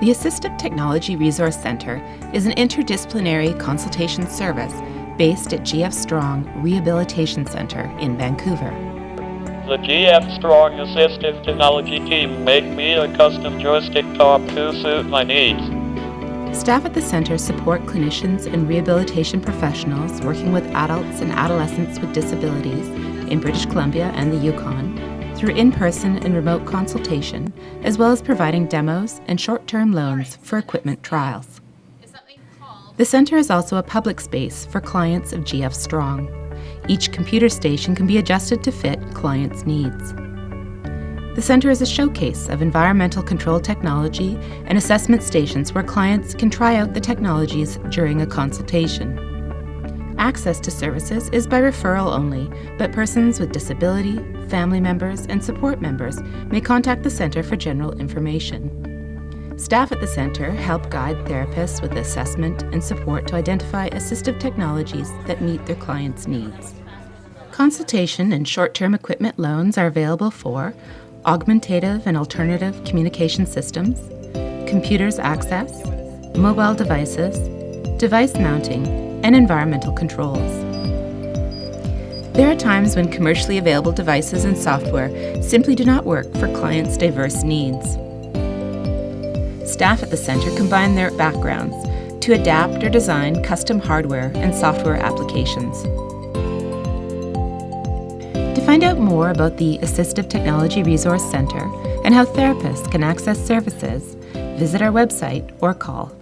The Assistive Technology Resource Center is an interdisciplinary consultation service based at GF Strong Rehabilitation Center in Vancouver. The GF Strong Assistive Technology team made me a custom joystick top to suit my needs. Staff at the center support clinicians and rehabilitation professionals working with adults and adolescents with disabilities in British Columbia and the Yukon through in-person and remote consultation, as well as providing demos and short-term loans for equipment trials. The center is also a public space for clients of GF Strong. Each computer station can be adjusted to fit clients' needs. The center is a showcase of environmental control technology and assessment stations where clients can try out the technologies during a consultation. Access to services is by referral only, but persons with disability, family members, and support members may contact the Centre for general information. Staff at the Centre help guide therapists with assessment and support to identify assistive technologies that meet their clients' needs. Consultation and short-term equipment loans are available for augmentative and alternative communication systems, computers access, mobile devices, device mounting, and environmental controls. There are times when commercially available devices and software simply do not work for clients' diverse needs. Staff at the Centre combine their backgrounds to adapt or design custom hardware and software applications. To find out more about the Assistive Technology Resource Centre and how therapists can access services, visit our website or call